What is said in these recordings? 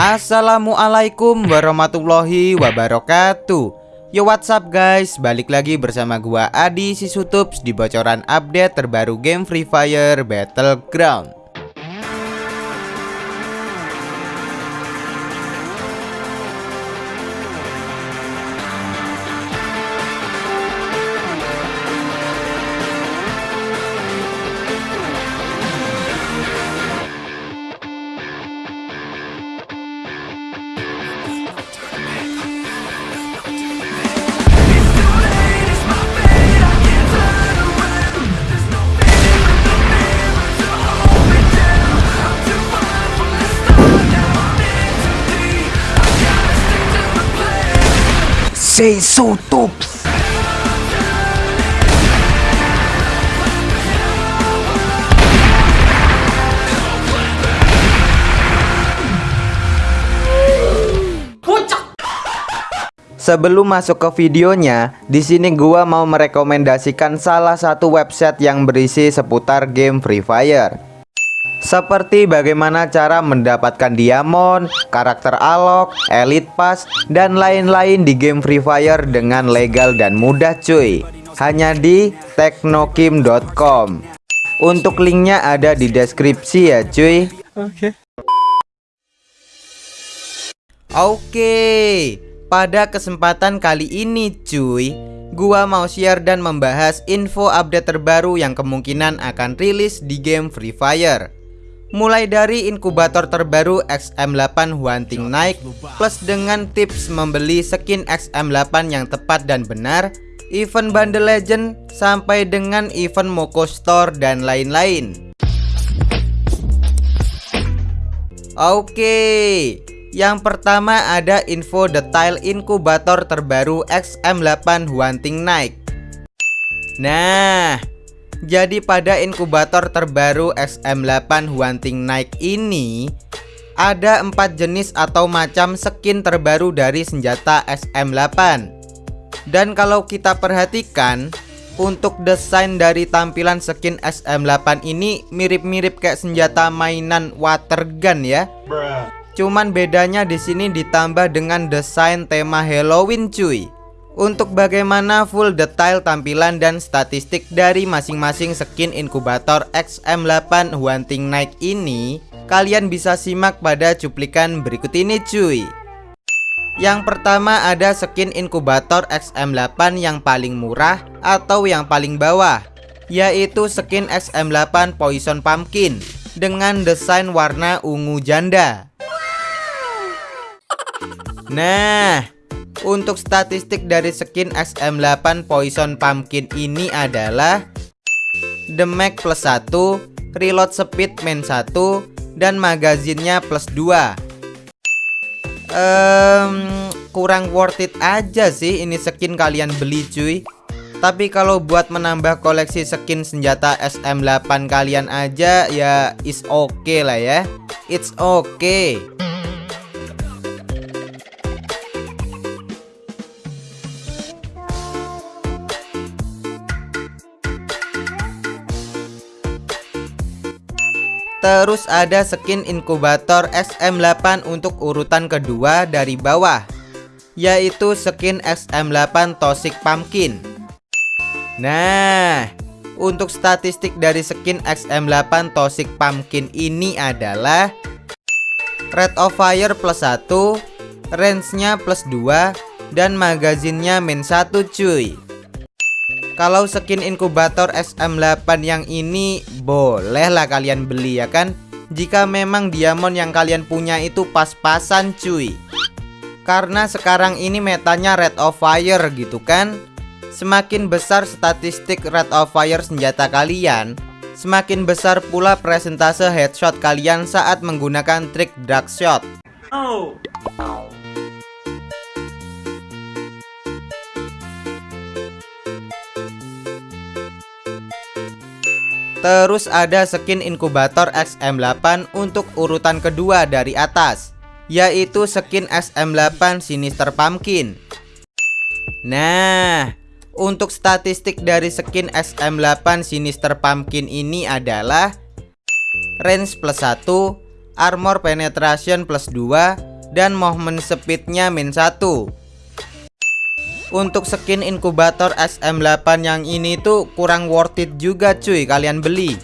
Assalamualaikum warahmatullahi wabarakatuh. Yo what's up guys? Balik lagi bersama gua Adi Sisutups Di bocoran update terbaru game Free Fire Battleground Tops. Sebelum masuk ke videonya, di sini gua mau merekomendasikan salah satu website yang berisi seputar game Free Fire. Seperti bagaimana cara mendapatkan diamond, karakter alok, elite pass, dan lain-lain di game Free Fire dengan legal dan mudah cuy. Hanya di teknokim.com Untuk linknya ada di deskripsi ya cuy. Oke. Oke Pada kesempatan kali ini cuy Gua mau share dan membahas info update terbaru yang kemungkinan akan rilis di game Free Fire Mulai dari inkubator terbaru XM8 Hunting Night Plus dengan tips membeli skin XM8 yang tepat dan benar Event Bundle Legend Sampai dengan event Moko Store dan lain-lain. Oke Yang pertama ada info detail inkubator terbaru XM8 Hunting Night Nah jadi pada inkubator terbaru XM8 Hunting Night ini ada empat jenis atau macam skin terbaru dari senjata XM8 Dan kalau kita perhatikan untuk desain dari tampilan skin XM8 ini mirip-mirip kayak senjata mainan water gun ya. Cuman bedanya di sini ditambah dengan desain tema Halloween cuy untuk bagaimana full detail tampilan dan statistik dari masing-masing skin inkubator XM8 Hunting Night ini Kalian bisa simak pada cuplikan berikut ini cuy. Yang pertama ada skin inkubator XM8 yang paling murah atau yang paling bawah Yaitu skin XM8 Poison Pumpkin Dengan desain warna ungu janda. Nah untuk statistik dari skin XM8 Poison Pumpkin ini adalah Damage plus 1 Reload speed main 1 Dan magazinnya plus 2 um, Kurang worth it aja sih ini skin kalian beli cuy. Tapi kalau buat menambah koleksi skin senjata SM8 kalian aja ya is okay lah ya. It's okay Terus ada skin inkubator XM8 untuk urutan kedua dari bawah Yaitu skin XM8 Toxic Pumpkin. Nah Untuk statistik dari skin XM8 Toxic Pumpkin ini adalah Rate of fire plus 1 Range-nya plus 2 Dan magazinnya min 1 cuy kalau skin inkubator SM8 yang ini bolehlah kalian beli ya kan? Jika memang diamond yang kalian punya itu pas-pasan cuy. Karena sekarang ini metanya red of fire gitu kan? Semakin besar statistik red of fire senjata kalian Semakin besar pula presentase headshot kalian saat menggunakan trik dark shot. Oh Terus ada skin inkubator XM8 untuk urutan kedua dari atas Yaitu skin XM8 Sinister Pumpkin. Nah Untuk statistik dari skin XM8 Sinister Pumpkin ini adalah Range plus 1 Armor Penetration plus 2 dan movement speednya min 1 Untuk skin inkubator SM8 yang ini tuh kurang worth it juga cuy kalian beli.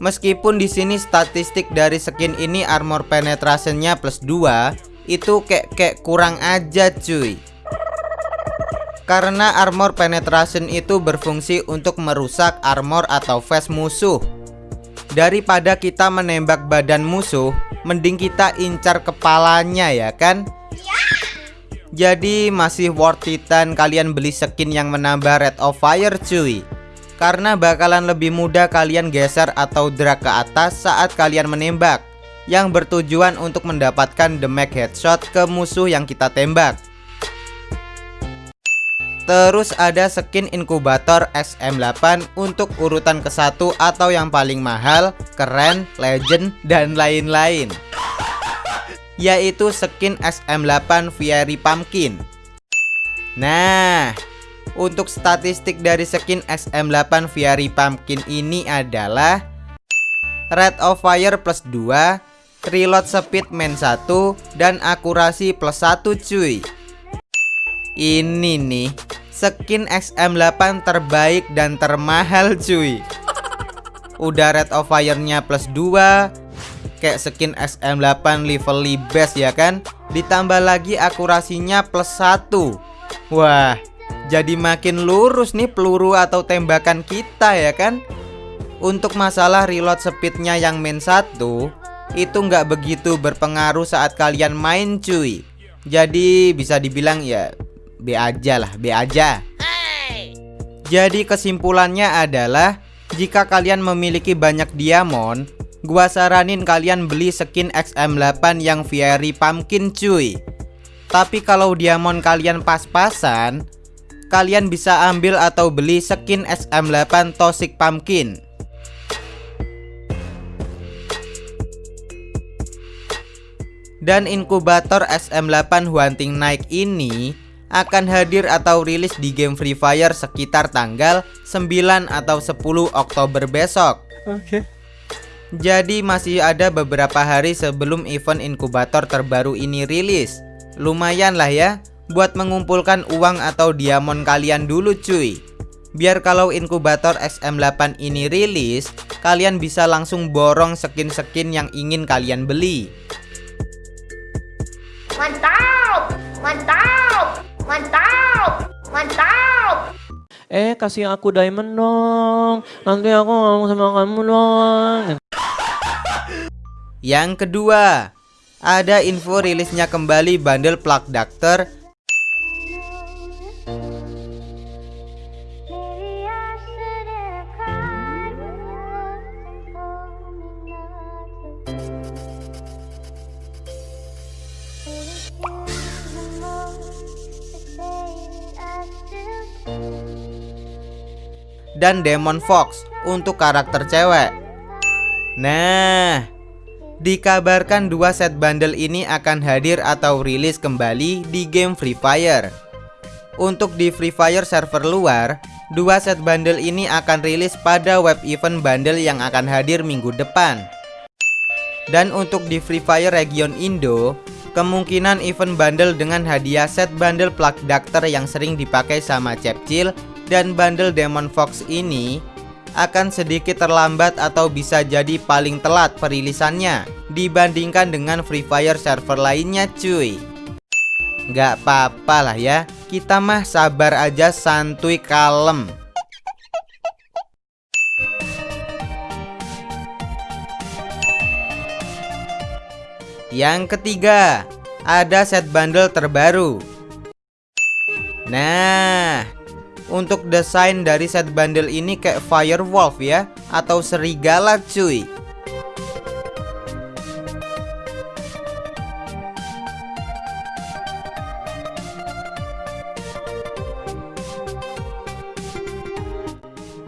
Meskipun di sini statistik dari skin ini armor penetrationnya plus 2 Itu kayak, kayak kurang aja cuy. Karena armor penetration itu berfungsi untuk merusak armor atau face musuh. Daripada kita menembak badan musuh Mending kita incar kepalanya ya kan Jadi masih worth itan kalian beli skin yang menambah rate of fire cuy. Karena bakalan lebih mudah kalian geser atau drag ke atas saat kalian menembak. Yang bertujuan untuk mendapatkan damage headshot ke musuh yang kita tembak. Terus ada skin inkubator SM8 untuk urutan ke-1 atau yang paling mahal, keren, legend, dan lain-lain Yaitu skin SM8 Fiery Pumpkin. Nah, untuk statistik dari skin SM8 Fiery Pumpkin ini adalah Rate of fire plus 2 Reload speed main 1 Dan akurasi plus 1 cuy. Ini nih Skin XM8 terbaik dan termahal cuy. Udah rate of fire-nya plus 2 Kayak skin XM8 level best ya kan? Ditambah lagi akurasinya plus 1 Wah Jadi makin lurus nih peluru atau tembakan kita ya kan? Untuk masalah reload speednya yang main 1 Itu nggak begitu berpengaruh saat kalian main cuy. Jadi bisa dibilang ya B aja lah, B aja. Jadi kesimpulannya adalah jika kalian memiliki banyak diamond, gua saranin kalian beli skin XM8 yang Fiery Pumpkin cuy. Tapi kalau diamond kalian pas-pasan, kalian bisa ambil atau beli skin XM8 Toxic Pumpkin. Dan inkubator SM8 Hunting Night ini akan hadir atau rilis di game Free Fire sekitar tanggal 9 atau 10 Oktober besok. Oke. Okay. Jadi masih ada beberapa hari sebelum event inkubator terbaru ini rilis. Lumayan lah ya buat mengumpulkan uang atau diamond kalian dulu cuy. Biar kalau inkubator XM8 ini rilis, kalian bisa langsung borong skin-skin yang ingin kalian beli. Mantap! Mantap! Mantap! Mantap! Eh, kasih aku diamond dong. Nanti aku ngomong sama kamu dong. Yang kedua, ada info rilisnya kembali bundle plug doctor dan Demon Fox untuk karakter cewek. Nah, dikabarkan dua set bundle ini akan hadir atau rilis kembali di game Free Fire. Untuk di Free Fire server luar, dua set bundle ini akan rilis pada web event bundle yang akan hadir minggu depan. Dan untuk di Free Fire region Indo, kemungkinan event bundle dengan hadiah set bundle plug doctor yang sering dipakai sama Cepcil dan bundle Demon Fox ini akan sedikit terlambat atau bisa jadi paling telat perilisannya dibandingkan dengan Free Fire server lainnya cuy. Gak apa-apa lah ya kita mah sabar aja santuy kalem. Yang ketiga ada set bundle terbaru. Nah untuk desain dari set bundle ini kayak firewolf ya Atau serigala cuy.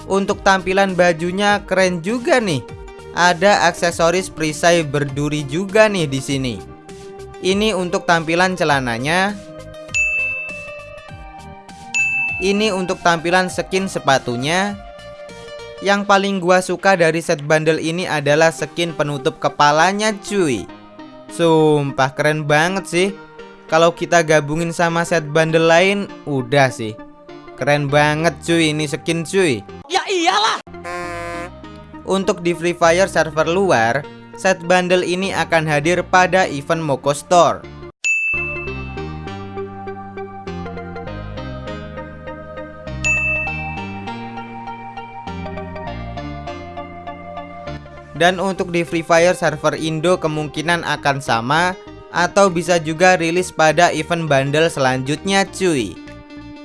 Untuk tampilan bajunya keren juga nih. Ada aksesoris perisai berduri juga nih di sini. Ini untuk tampilan celananya ini untuk tampilan skin sepatunya. Yang paling gua suka dari set bundle ini adalah skin penutup kepalanya cuy. Sumpah keren banget sih. Kalau kita gabungin sama set bundle lain Udah sih. Keren banget cuy ini skin cuy. Ya iyalah. Untuk di Free Fire server luar Set bundle ini akan hadir pada event Moko Store Dan untuk di Free Fire server Indo kemungkinan akan sama Atau bisa juga rilis pada event bundle selanjutnya cuy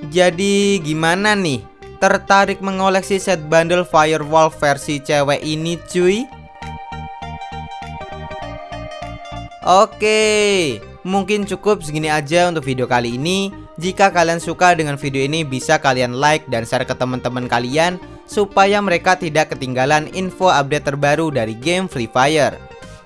Jadi gimana nih? Tertarik mengoleksi set bundle Firewall versi cewek ini cuy? Oke, mungkin cukup segini aja untuk video kali ini. Jika kalian suka dengan video ini bisa kalian like dan share ke teman-teman kalian supaya mereka tidak ketinggalan info update terbaru dari game Free Fire.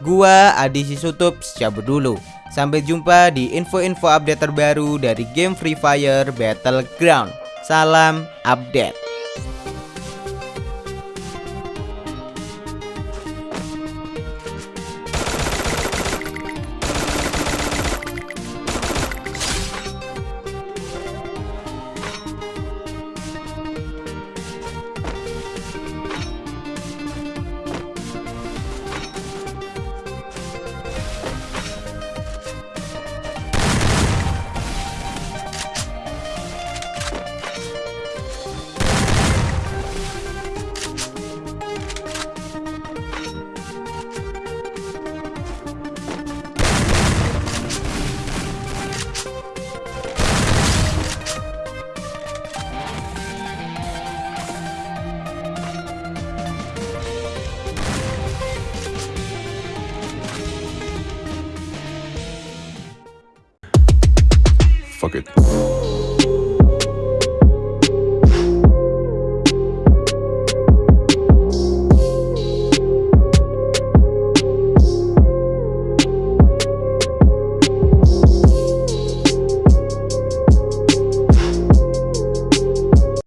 Gua Adi Sisutup cabut dulu. Sampai jumpa di info-info update terbaru dari game Free Fire Battleground. Salam update. Fuck it.